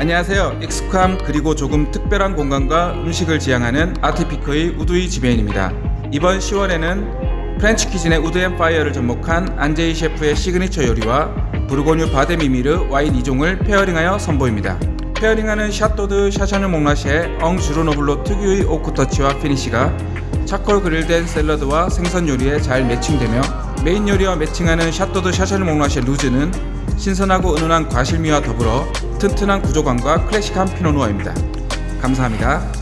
안녕하세요. 익숙함 그리고 조금 특별한 공간과 음식을 지향하는 아티피크의 우두이 지배인입니다. 이번 10월에는 French cuisine의 wood and fire를 접목한 안제이 셰프의 시그니처 요리와 부르고뉴 바데미미르 와인 2종을 페어링하여 선보입니다. 페어링하는 샤또드 샤샤누 몽라시의 엉 주르노블로 특유의 오크 touch와 피니시가 charcoal 그릴된 샐러드와 생선 요리에 잘 매칭되며 메인 요리와 매칭하는 샤또드 샤샤누 몽라시의 rouge는 신선하고 은은한 과실미와 더불어 튼튼한 구조감과 클래식한 피노누아입니다. 감사합니다.